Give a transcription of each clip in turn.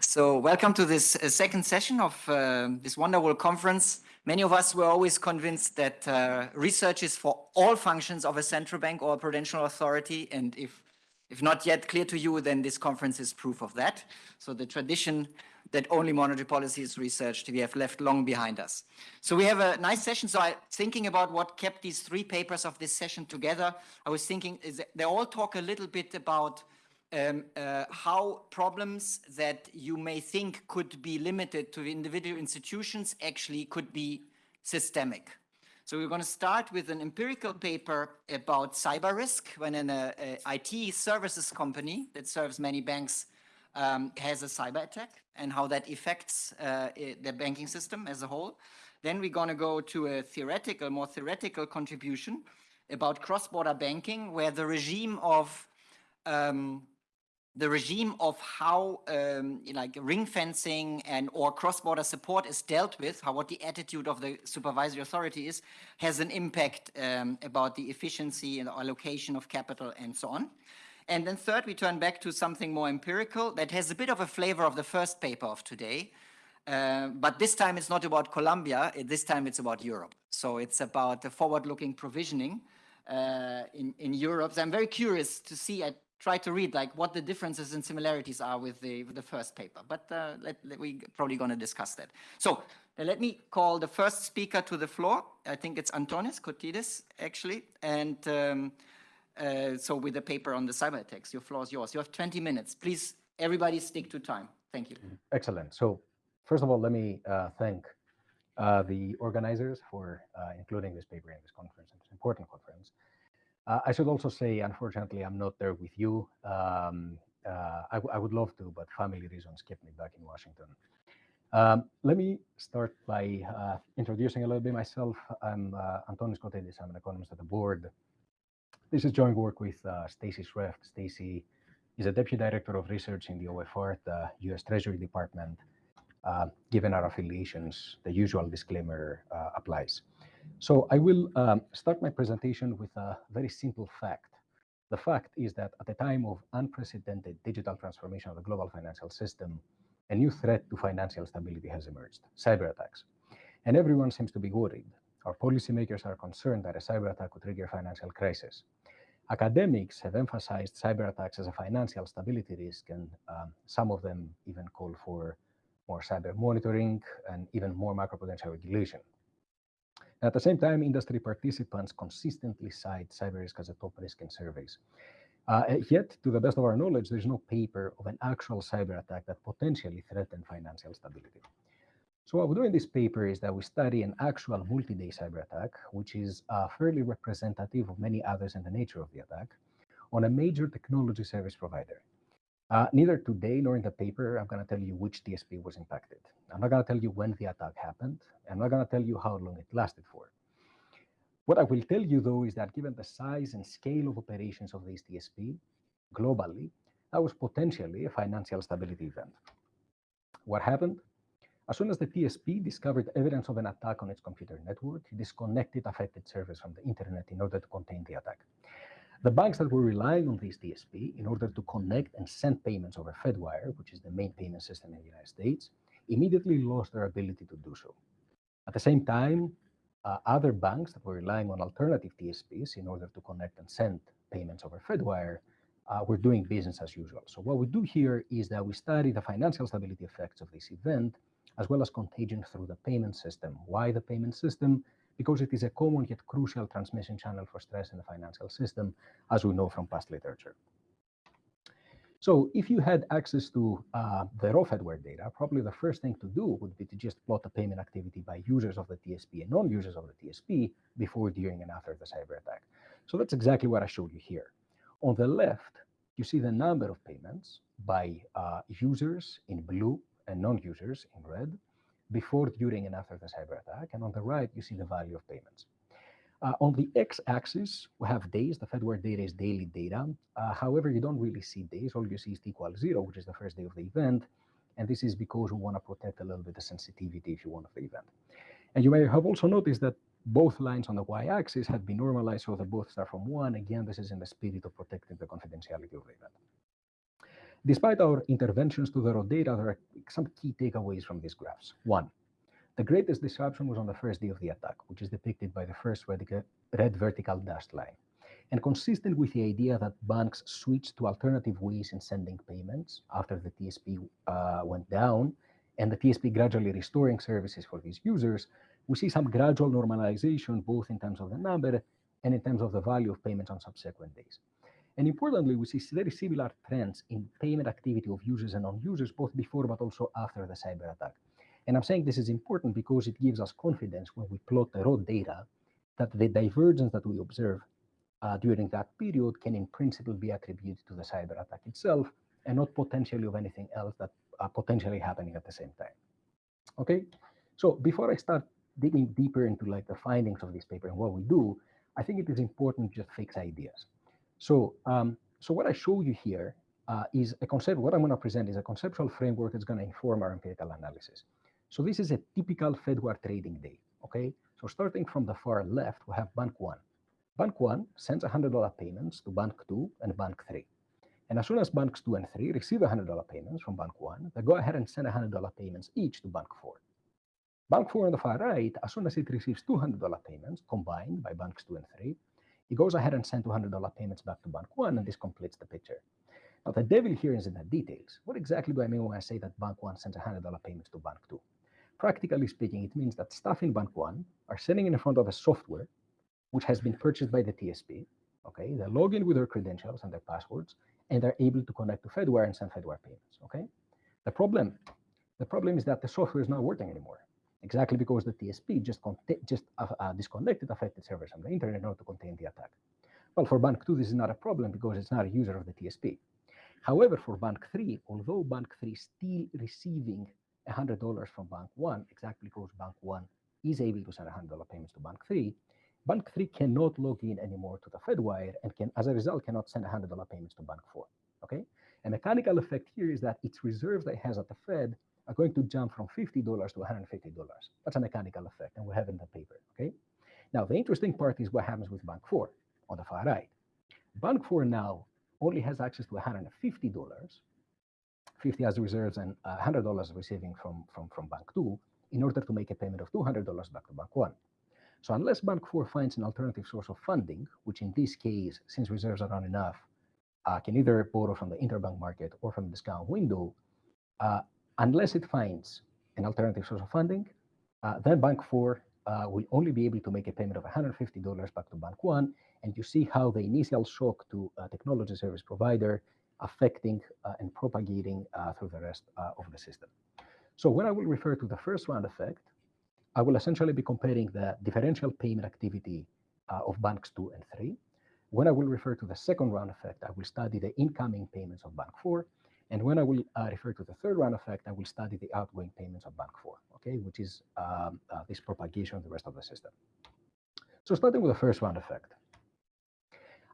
So welcome to this uh, second session of uh, this wonderful conference. Many of us were always convinced that uh, research is for all functions of a central bank or a prudential authority. And if, if not yet clear to you, then this conference is proof of that. So the tradition that only monetary policy is researched, we have left long behind us. So we have a nice session. So I thinking about what kept these three papers of this session together. I was thinking is they all talk a little bit about um, uh, how problems that you may think could be limited to individual institutions actually could be systemic. So we're going to start with an empirical paper about cyber risk when an uh, IT services company that serves many banks um, has a cyber attack and how that affects uh, the banking system as a whole. Then we're going to go to a theoretical, more theoretical contribution about cross-border banking where the regime of um, the regime of how um, like ring fencing and or cross-border support is dealt with, how what the attitude of the supervisory authority is, has an impact um, about the efficiency and allocation of capital and so on. And then third, we turn back to something more empirical that has a bit of a flavor of the first paper of today. Uh, but this time it's not about Colombia, this time it's about Europe. So it's about the forward-looking provisioning uh, in, in Europe. So I'm very curious to see, I try to read like what the differences and similarities are with the, with the first paper, but uh, let, let, we probably going to discuss that. So uh, let me call the first speaker to the floor. I think it's Antonis Kotidis, actually. And um, uh, so with the paper on the cyber attacks, your floor is yours. You have 20 minutes. Please, everybody stick to time. Thank you. Excellent. So first of all, let me uh, thank uh, the organizers for uh, including this paper in this conference, it's an important conference. Uh, I should also say, unfortunately, I'm not there with you. Um, uh, I, I, would love to, but family reasons kept me back in Washington. Um, let me start by uh, introducing a little bit myself. I'm uh, Antonis Kotidis. I'm an economist at the board. This is joint work with uh, Stacey Schreft. Stacey is a deputy director of research in the OFR at the U.S. Treasury Department. Uh, given our affiliations, the usual disclaimer uh, applies. So I will um, start my presentation with a very simple fact. The fact is that at a time of unprecedented digital transformation of the global financial system, a new threat to financial stability has emerged, cyber attacks. And everyone seems to be worried. Our policymakers are concerned that a cyber attack could trigger financial crisis. Academics have emphasized cyber attacks as a financial stability risk, and um, some of them even call for more cyber monitoring and even more macroprudential regulation. At the same time, industry participants consistently cite cyber risk as a top risk in surveys. Uh, yet, to the best of our knowledge, there's no paper of an actual cyber attack that potentially threatened financial stability. So what we do in this paper is that we study an actual multi-day cyber attack, which is uh, fairly representative of many others in the nature of the attack, on a major technology service provider. Uh, neither today nor in the paper, I'm going to tell you which TSP was impacted. I'm not going to tell you when the attack happened. I'm not going to tell you how long it lasted for. What I will tell you, though, is that given the size and scale of operations of this TSP globally, that was potentially a financial stability event. What happened? As soon as the TSP discovered evidence of an attack on its computer network, it disconnected affected servers from the internet in order to contain the attack. The banks that were relying on this TSP in order to connect and send payments over Fedwire, which is the main payment system in the United States, immediately lost their ability to do so. At the same time, uh, other banks that were relying on alternative TSPs in order to connect and send payments over Fedwire uh, were doing business as usual. So what we do here is that we study the financial stability effects of this event, as well as contagion through the payment system. Why the payment system? Because it is a common yet crucial transmission channel for stress in the financial system, as we know from past literature. So if you had access to uh, the raw Fedwire data, probably the first thing to do would be to just plot the payment activity by users of the TSP and non-users of the TSP before, during, and after the cyber attack. So that's exactly what I showed you here. On the left, you see the number of payments by uh, users in blue and non-users in red before, during, and after the cyber attack. And on the right, you see the value of payments. Uh, on the x-axis, we have days. The Fedwire data is daily data. Uh, however, you don't really see days. All you see is t equals zero, which is the first day of the event. And this is because we want to protect a little bit the sensitivity, if you want, of the event. And you may have also noticed that both lines on the y-axis have been normalized, so they both start from one. Again, this is in the spirit of protecting the confidentiality of the event. Despite our interventions to the raw data, there are some key takeaways from these graphs. One, the greatest disruption was on the first day of the attack, which is depicted by the first red vertical dashed line. And consistent with the idea that banks switched to alternative ways in sending payments after the TSP uh, went down, and the TSP gradually restoring services for these users, we see some gradual normalization both in terms of the number and in terms of the value of payments on subsequent days. And importantly, we see very similar trends in payment activity of users and non-users, both before but also after the cyber attack. And I'm saying this is important because it gives us confidence when we plot the raw data that the divergence that we observe uh, during that period can in principle be attributed to the cyber attack itself and not potentially of anything else that uh, potentially happening at the same time. Okay, so before I start digging deeper into like the findings of this paper and what we do, I think it is important to just fix ideas. So, um, so what I show you here uh, is a concept, what I'm gonna present is a conceptual framework that's gonna inform our empirical analysis. So this is a typical Fedwire trading day, okay? So starting from the far left, we have Bank 1. Bank 1 sends $100 payments to Bank 2 and Bank 3. And as soon as Banks 2 and 3 receive $100 payments from Bank 1, they go ahead and send $100 payments each to Bank 4. Bank 4 on the far right, as soon as it receives $200 payments combined by Banks 2 and 3, it goes ahead and sends $200 payments back to Bank 1, and this completes the picture. Now, the devil here is in the details. What exactly do I mean when I say that Bank 1 sends $100 payments to Bank 2? Practically speaking, it means that staff in Bank 1 are sitting in front of a software which has been purchased by the TSP. Okay, they log in with their credentials and their passwords, and they're able to connect to Fedwire and send Fedwire payments. Okay, the problem, the problem is that the software is not working anymore exactly because the TSP just, just uh, uh, disconnected affected servers on the internet in order to contain the attack. Well, for Bank 2, this is not a problem because it's not a user of the TSP. However, for Bank 3, although Bank 3 is still receiving $100 from Bank 1, exactly because Bank 1 is able to send $100 payments to Bank 3, Bank 3 cannot log in anymore to the Fedwire and can, as a result, cannot send $100 payments to Bank 4. Okay? A mechanical effect here is that its reserves that it has at the Fed are going to jump from $50 to $150. That's a mechanical effect, and we have in the paper, okay? Now, the interesting part is what happens with Bank 4 on the far right. Bank 4 now only has access to $150, 50 as reserves and $100 receiving from, from, from Bank 2 in order to make a payment of $200 back to Bank 1. So unless Bank 4 finds an alternative source of funding, which in this case, since reserves are not enough, uh, can either borrow from the interbank market or from the discount window, uh, unless it finds an alternative source of funding, uh, then Bank 4 uh, will only be able to make a payment of $150 back to Bank 1. And you see how the initial shock to a technology service provider affecting uh, and propagating uh, through the rest uh, of the system. So when I will refer to the first round effect, I will essentially be comparing the differential payment activity uh, of banks 2 and 3. When I will refer to the second round effect, I will study the incoming payments of Bank 4. And when I will uh, refer to the third round effect, I will study the outgoing payments of Bank 4, okay, which is um, uh, this propagation of the rest of the system. So starting with the first round effect,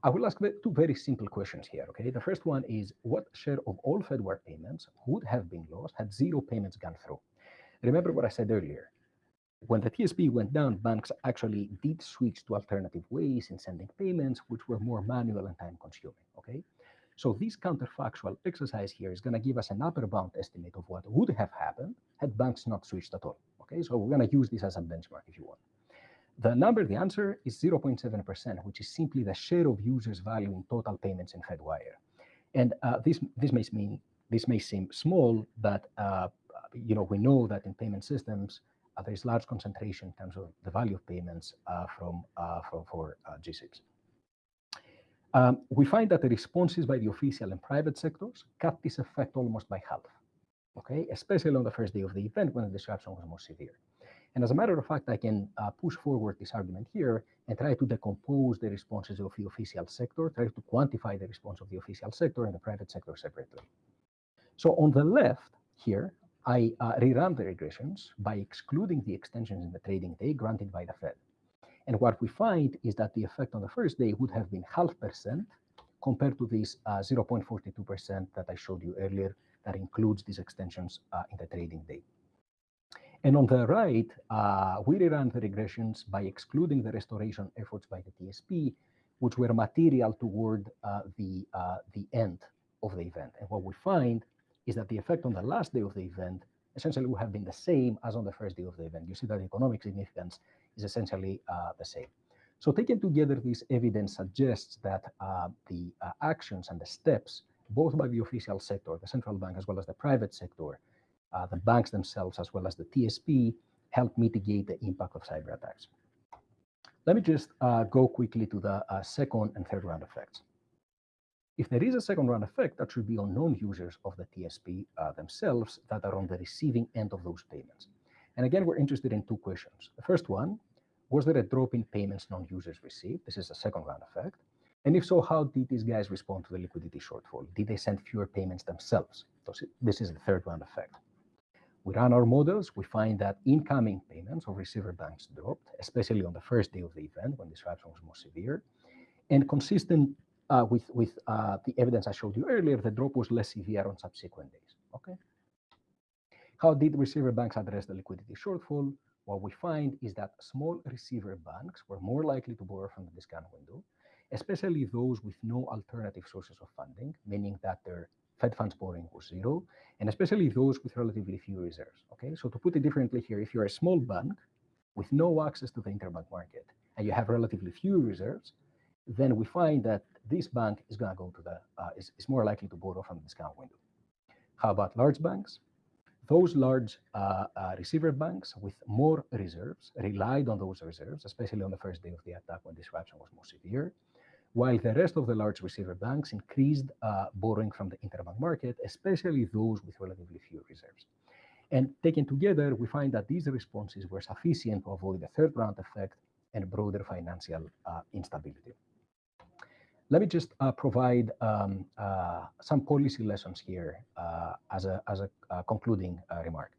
I will ask two very simple questions here, okay? The first one is what share of all Fedwire payments would have been lost had zero payments gone through? Remember what I said earlier. When the TSP went down, banks actually did switch to alternative ways in sending payments, which were more manual and time consuming, okay? So this counterfactual exercise here is going to give us an upper bound estimate of what would have happened had banks not switched at all. Okay, so we're going to use this as a benchmark if you want. The number, the answer is 0.7%, which is simply the share of users' value in total payments in Fedwire. And uh, this this may mean this may seem small, but uh, you know we know that in payment systems uh, there is large concentration in terms of the value of payments uh, from, uh, for, for uh, GSIBs. Um, we find that the responses by the official and private sectors cut this effect almost by half, okay, especially on the first day of the event when the disruption was more severe. And as a matter of fact, I can uh, push forward this argument here and try to decompose the responses of the official sector, try to quantify the response of the official sector and the private sector separately. So on the left here, I uh, rerun the regressions by excluding the extensions in the trading day granted by the Fed. And what we find is that the effect on the first day would have been half percent compared to this 0.42% uh, that I showed you earlier that includes these extensions uh, in the trading day. And on the right, uh, we ran the regressions by excluding the restoration efforts by the TSP, which were material toward the, the end of the event. And what we find is that the effect on the last day of the event essentially would have been the same as on the first day of the event. You see that economic significance is essentially uh, the same. So taken together, this evidence suggests that uh, the uh, actions and the steps, both by the official sector, the central bank, as well as the private sector, uh, the banks themselves, as well as the TSP, help mitigate the impact of cyber attacks. Let me just uh, go quickly to the uh, second and third round effects. If there is a second round effect, that should be on non-users of the TSP uh, themselves that are on the receiving end of those payments. And again, we're interested in two questions. The first one, was there a drop in payments non-users received? This is a second round effect. And if so, how did these guys respond to the liquidity shortfall? Did they send fewer payments themselves? This is the third round effect. We run our models, we find that incoming payments of receiver banks dropped, especially on the first day of the event when disruption was most severe. And consistent uh, with, with uh, the evidence I showed you earlier, the drop was less severe on subsequent days. Okay. How did receiver banks address the liquidity shortfall? What we find is that small receiver banks were more likely to borrow from the discount window, especially those with no alternative sources of funding, meaning that their Fed funds borrowing was zero, and especially those with relatively few reserves. Okay, so to put it differently here, if you're a small bank with no access to the interbank market and you have relatively few reserves, then we find that this bank is going to go to the uh, is, is more likely to borrow from the discount window. How about large banks? Those large uh, uh, receiver banks with more reserves relied on those reserves, especially on the first day of the attack when disruption was more severe, while the rest of the large receiver banks increased uh, borrowing from the interbank market, especially those with relatively few reserves. And taken together, we find that these responses were sufficient to avoid the third round effect and broader financial uh, instability. Let me just uh, provide um, uh, some policy lessons here uh, as a, as a uh, concluding uh, remark.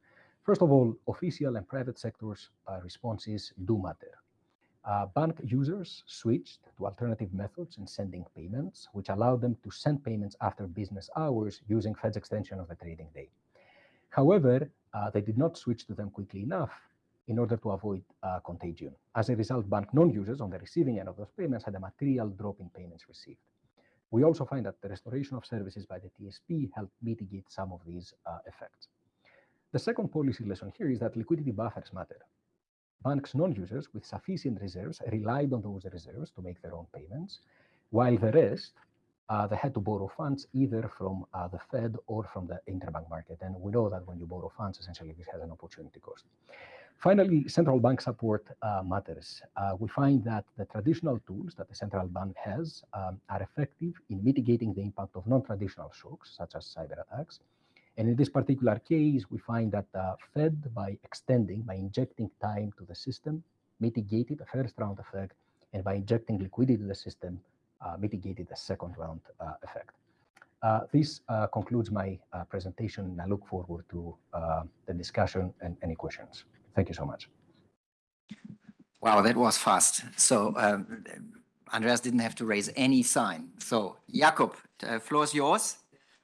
First of all, official and private sectors uh, responses do matter. bank users switched to alternative methods in sending payments, which allowed them to send payments after business hours using Fed's extension of the trading day. However, they did not switch to them quickly enough in order to avoid uh, contagion. As a result, bank non-users on the receiving end of those payments had a material drop in payments received. We also find that the restoration of services by the TSP helped mitigate some of these uh, effects. The second policy lesson here is that liquidity buffers matter. Banks non-users with sufficient reserves relied on those reserves to make their own payments, while the rest, uh, they had to borrow funds either from uh, the Fed or from the interbank market. And we know that when you borrow funds, essentially this has an opportunity cost. Finally, central bank support uh, matters. Uh, we find that the traditional tools that the central bank has um, are effective in mitigating the impact of non-traditional shocks, such as cyber attacks. And in this particular case, we find that the Fed, by extending, by injecting time to the system, mitigated the first round effect, and by injecting liquidity to the system, uh, mitigated the second round uh, effect. Uh, this uh, concludes my uh, presentation. And I look forward to the discussion and any questions. Thank you so much. Wow, that was fast. So um, Andreas didn't have to raise any sign. So Jakob, the floor is yours.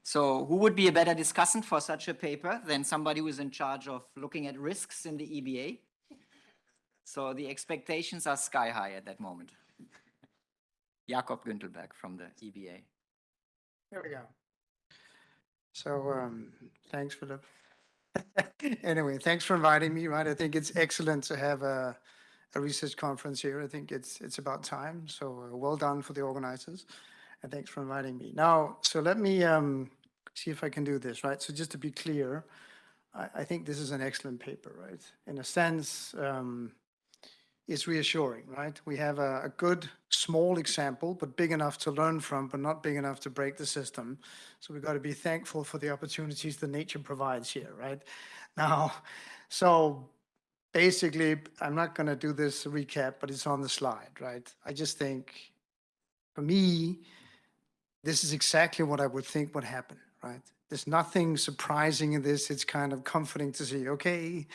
So who would be a better discussant for such a paper than somebody who is in charge of looking at risks in the EBA? So the expectations are sky high at that moment. Jakob Gyntelberg from the EBA. There we go. So um, thanks for the anyway, thanks for inviting me, right? I think it's excellent to have a, a research conference here. I think it's it's about time. So uh, well done for the organizers. And thanks for inviting me. Now, so let me um, see if I can do this, right? So just to be clear, I, I think this is an excellent paper, right? In a sense, um, it's reassuring, right? We have a, a, good small example, but big enough to learn from, but not big enough to break the system. So we've got to be thankful for the opportunities that nature provides here, right? Now, so basically, I'm not going to do this recap, but it's on the slide, right? I just think, for me, this is exactly what I would think would happen, right? There's nothing surprising in this. It's kind of comforting to see, okay.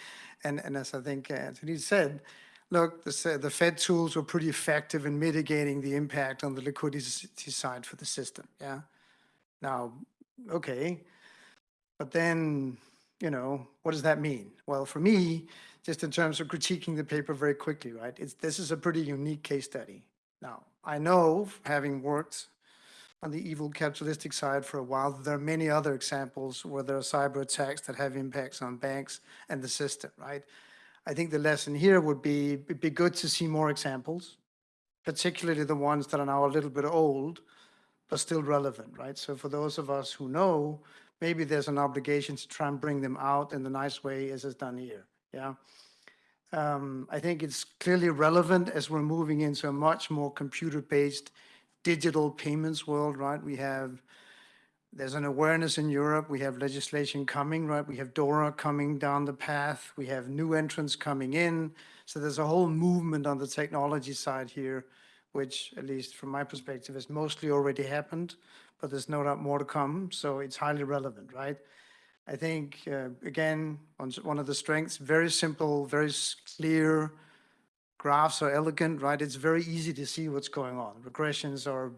And, and as I think Anthony said, Look, the, the Fed tools were pretty effective in mitigating the impact on the liquidity side for the system, yeah? Now, okay, but then, you know, what does that mean? Well, for me, just in terms of critiquing the paper very quickly, right, it's, this is a pretty unique case study. Now, I know, having worked on the evil capitalistic side for a while. There are many other examples where there are cyber attacks that have impacts on banks and the system, right? I think the lesson here would be, it'd be good to see more examples, particularly the ones that are now a little bit old, but still relevant, right? So for those of us who know, maybe there's an obligation to try and bring them out in the nice way as is done here, yeah? Um, I think it's clearly relevant as we're moving into a much more computer-based digital payments world, right? We have, there's an awareness in Europe. We have legislation coming, right? We have DORA coming down the path. We have new entrants coming in. So there's a whole movement on the technology side here, which at least from my perspective has mostly already happened, but there's no doubt more to come. So it's highly relevant, right? I think, uh, again, one one of the strengths, very simple, very clear, graphs are elegant, right? It's very easy to see what's going on. Regressions are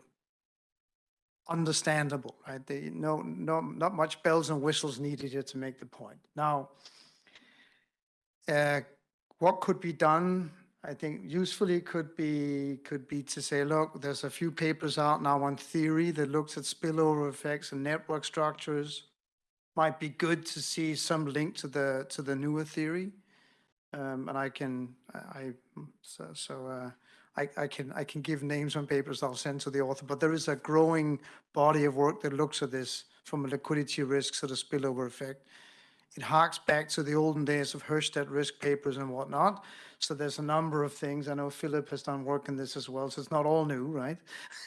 understandable, right? They, no, no, not much bells and whistles needed here to make the point. Now, uh, what could be done? I think usefully could be, could be to say, look, there's a few papers out now on theory that looks at spillover effects and network structures might be good to see some link to the to the newer theory, um, and I can I so, so uh, I, I can I can give names on papers I'll send to the author. But there is a growing body of work that looks at this from a liquidity risk sort of spillover effect. It harks back to the olden days of Herstatt risk papers and whatnot. So there's a number of things. I know Philip has done work in this as well, so it's not all new, right?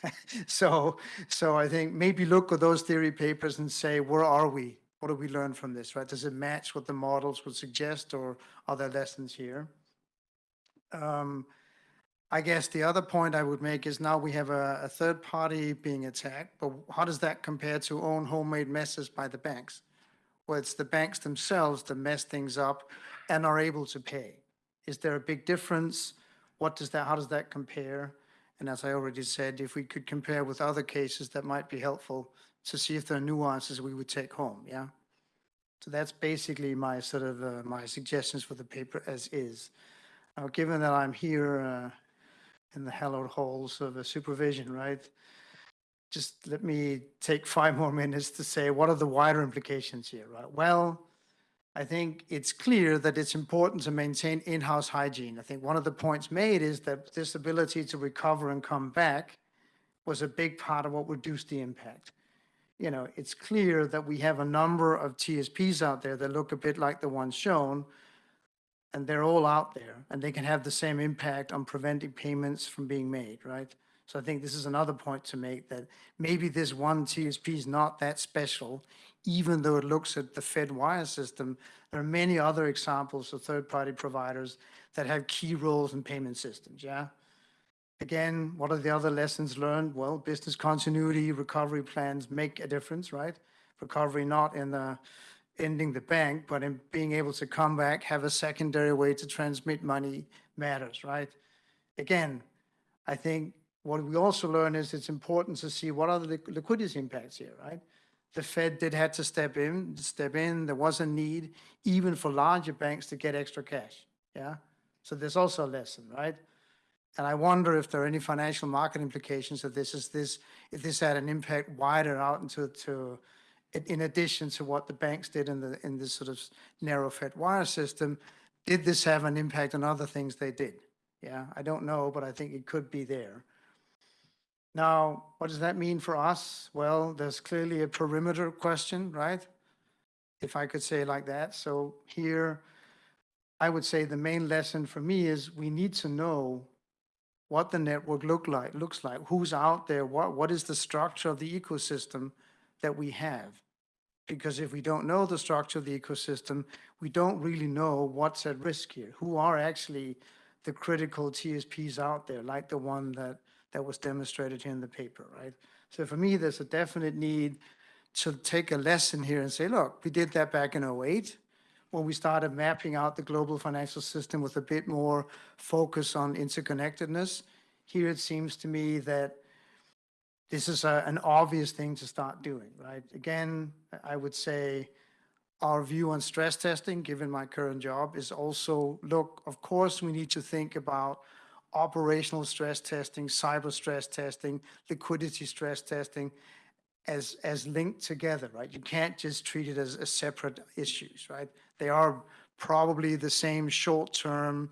so so I think maybe look at those theory papers and say, where are we? What do we learn from this, right? Does it match what the models would suggest or are there lessons here? Um, I guess the other point I would make is now we have a, a third party being attacked, but how does that compare to own homemade messes by the banks? Well, it's the banks themselves that mess things up and are able to pay. Is there a big difference? What does that, how does that compare? And as I already said, if we could compare with other cases, that might be helpful to see if there are nuances we would take home, yeah? So that's basically my sort of, uh, my suggestions for the paper as is. Now, given that I'm here uh, in the hallowed halls of supervision, right? Just let me take five more minutes to say, what are the wider implications here, right? Well, I think it's clear that it's important to maintain in-house hygiene. I think one of the points made is that this ability to recover and come back was a big part of what reduced the impact you know, it's clear that we have a number of TSPs out there that look a bit like the ones shown, and they're all out there, and they can have the same impact on preventing payments from being made, right? So I think this is another point to make, that maybe this one TSP is not that special, even though it looks at the Fed wire system. There are many other examples of third-party providers that have key roles in payment systems, yeah? Again, what are the other lessons learned? Well, business continuity, recovery plans make a difference, right? Recovery not in the ending the bank, but in being able to come back, have a secondary way to transmit money matters, right? Again, I think what we also learn is it's important to see what are the liquidity impacts here, right? The Fed did had to step in, step in. There was a need even for larger banks to get extra cash, yeah? So there's also a lesson, right? And I wonder if there are any financial market implications of this, is this, if this had an impact wider out into, to, in- addition to what the banks did in the, in this sort of narrow Fed wire system, did this have an impact on other things they did? Yeah, I don't know, but I think it could be there. Now, what does that mean for us? Well, there's clearly a perimeter question, right? If I could say like that. So here, I would say the main lesson for me is we need to know what the network look like, looks like, who's out there, what, what is the structure of the ecosystem that we have. Because if we don't know the structure of the ecosystem, we don't really know what's at risk here, who are actually the critical TSPs out there, like the one that, that was demonstrated here in the paper, right? So for me, there's a definite need to take a lesson here and say, look, we did that back in 08 when we started mapping out the global financial system with a bit more focus on interconnectedness. Here it seems to me that this is a, an obvious thing to start doing, right? Again, I would say our view on stress testing, given my current job, is also, look, of course, we need to think about operational stress testing, cyber stress testing, liquidity stress testing as, as linked together, right? You can't just treat it as, as separate issues, right? They are probably the same short-term,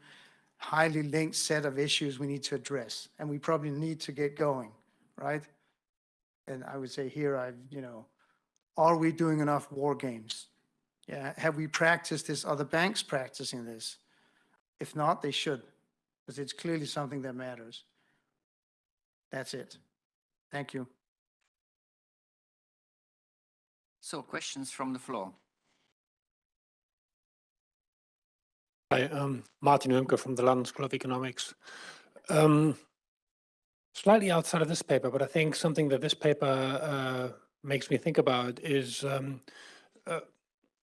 highly linked set of issues we need to address, and we probably need to get going, right? And I would say here, I've, you know, are we doing enough war games? Yeah, have we practiced this? Are the banks practicing this? If not, they should, because it's clearly something that matters. That's it. Thank you. So questions from the floor. Hi, um, Martin Oehmke from the London School of Economics. Um, slightly outside of this paper, but I think something that this paper uh, makes me think about is um, uh,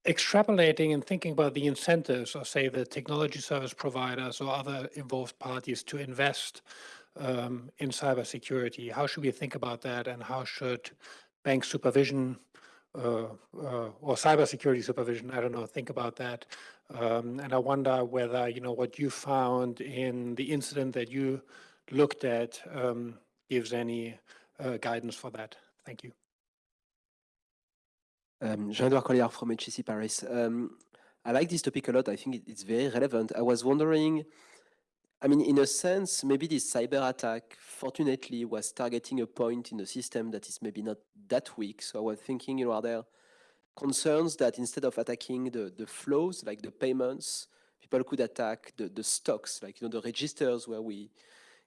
extrapolating and thinking about the incentives of, say, the technology service providers or other involved parties to invest um, in cybersecurity. How should we think about that, and how should bank supervision uh, uh, or cybersecurity supervision, I don't know, think about that. Um, and I wonder whether, you know, what you found in the incident that you looked at um, gives any uh, guidance for that. Thank you. Um, Jean-Edouard Colliard from HEC Paris. Um, I like this topic a lot. I think it's very relevant. I was wondering, I mean, in a sense, maybe this cyber attack, fortunately, was targeting a point in the system that is maybe not that weak. So I was thinking, you know, are there concerns that instead of attacking the, the flows, like the payments, people could attack the, the stocks, like, you know, the registers where we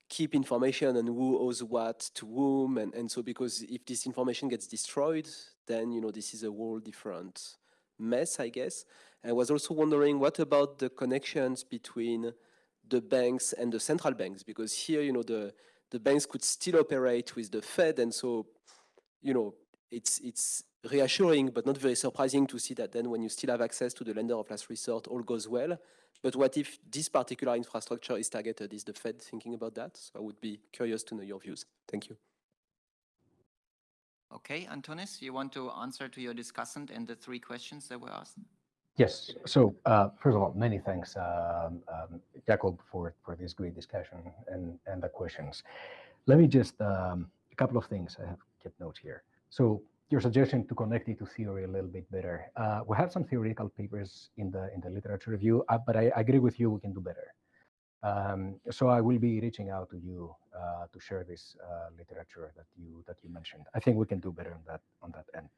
keep information and who owes what to whom. And, and so because if this information gets destroyed, then, you know, this is a whole different mess, I guess. I was also wondering, what about the connections between the banks and the central banks? Because here, you know, the, the banks could still operate with the Fed. And so, you know, it's, it's reassuring, but not very surprising to see that then when you still have access to the lender of last resort, all goes well. But what if this particular infrastructure is targeted? Is the Fed thinking about that? So I would be curious to know your views. Thank you. Okay, Antonis, you want to answer to your discussant and the three questions that were asked? Yes. So uh, first of all, many thanks, um, um, Jacob, for for this great discussion and and the questions. Let me just um, a couple of things. I have kept notes here. So your suggestion to connect it to theory a little bit better. Uh, we have some theoretical papers in the in the literature review, uh, but I agree with you. We can do better. Um, so I will be reaching out to you uh, to share this uh, literature that you that you mentioned. I think we can do better on that on that end.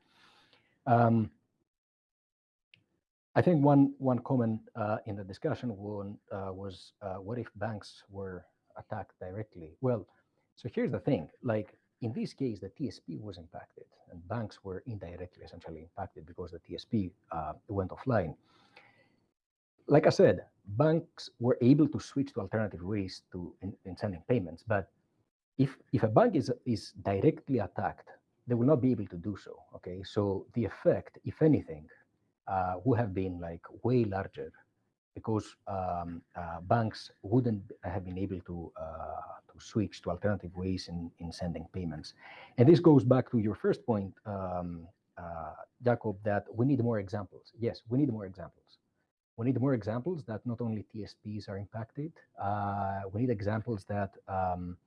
Um, I think one one comment uh, in the discussion one, uh, was what if banks were attacked directly? Well, so here's the thing: like in this case, the TSP was impacted, and banks were indirectly essentially impacted because the TSP uh, went offline. Like I said, banks were able to switch to alternative ways to in, in sending payments, but if if a bank is is directly attacked, they will not be able to do so. Okay, so the effect, if anything, uh, would have been like way larger because um, uh, banks wouldn't have been able to uh, to switch to alternative ways in, in sending payments. And this goes back to your first point, um, uh, Jacob, that we need more examples. Yes, we need more examples. We need more examples that not only TSPs are impacted. Uh, we need examples that um,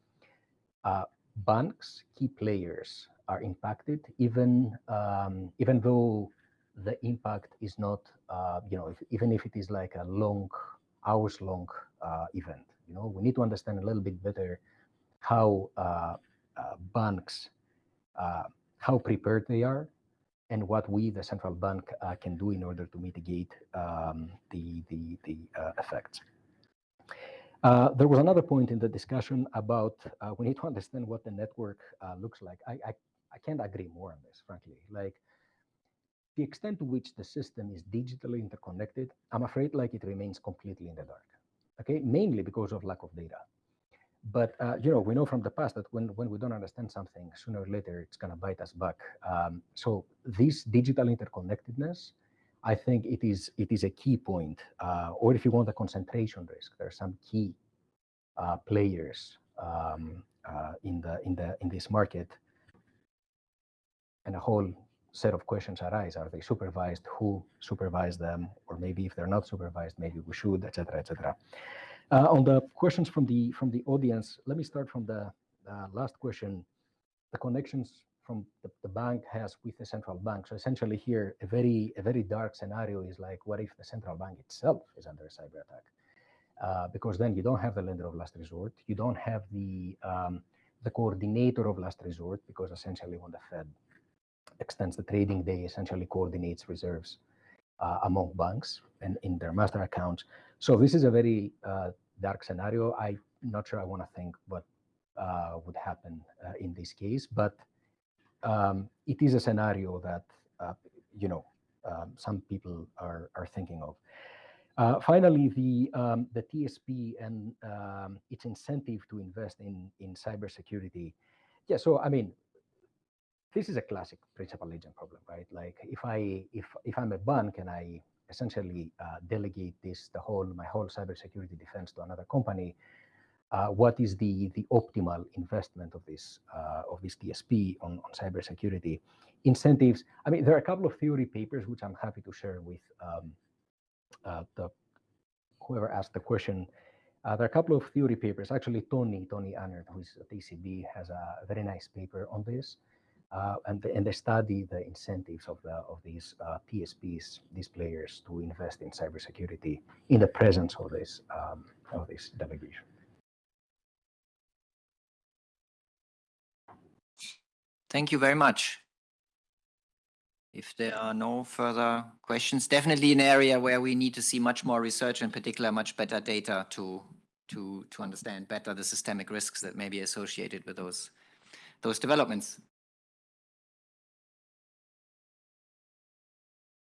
uh, banks, key players, are impacted, even um, even though the impact is not, uh, you know, if, even if it is like a long, hours long uh, event. You know, we need to understand a little bit better how uh, uh banks, uh, how prepared they are, and what we, the central bank, uh, can do in order to mitigate um, the the the effects. there was another point in the discussion about we need to understand what the network looks like. I, I I can't agree more on this, frankly. Like the extent to which the system is digitally interconnected, I'm afraid like it remains completely in the dark. Okay, mainly because of lack of data. But uh, you know, we know from the past that when when we don't understand something, sooner or later it's gonna bite us back. Um, so this digital interconnectedness, I think it is it is a key point. Uh, or if you want a concentration risk, there are some key uh, players um, uh, in the in the in this market, and a whole set of questions arise. Are they supervised? Who supervised them? Or maybe if they're not supervised, maybe we should, etc., etc. Uh, on the questions from the from the audience, let me start from the uh, last question. The connections from the, the bank has with the central bank. So essentially, here a very a very dark scenario is like, what if the central bank itself is under a cyber attack? Uh, because then you don't have the lender of last resort, you don't have the um, the coordinator of last resort, because essentially when the Fed extends the trading day, essentially coordinates reserves uh, among banks and in their master accounts. So this is a very uh, dark scenario. I'm not sure I want to think what uh, would happen uh, in this case, but um, it is a scenario that uh, you know um, some people are are thinking of. Uh, finally, the um, the TSP and um, its incentive to invest in in cybersecurity. Yeah, so I mean, this is a classic principal agent problem, right? Like if I if if I'm a bank and I essentially uh, delegate this the whole my whole cybersecurity defense to another company, uh, what is the the optimal investment of this uh, of this TSP on, on cybersecurity incentives? I mean, there are a couple of theory papers which I'm happy to share with um, uh, the whoever asked the question. Uh, there are a couple of theory papers. Actually, Tony Tony Ahnert, who is at ECB, has a very nice paper on this. Uh, and, the, and they study the incentives of the of these uh, TSPs, these players, to invest in cybersecurity in the presence of this um, of this delegation. Thank you very much. If there are no further questions, definitely an area where we need to see much more research, in particular, much better data to to to understand better the systemic risks that may be associated with those those developments.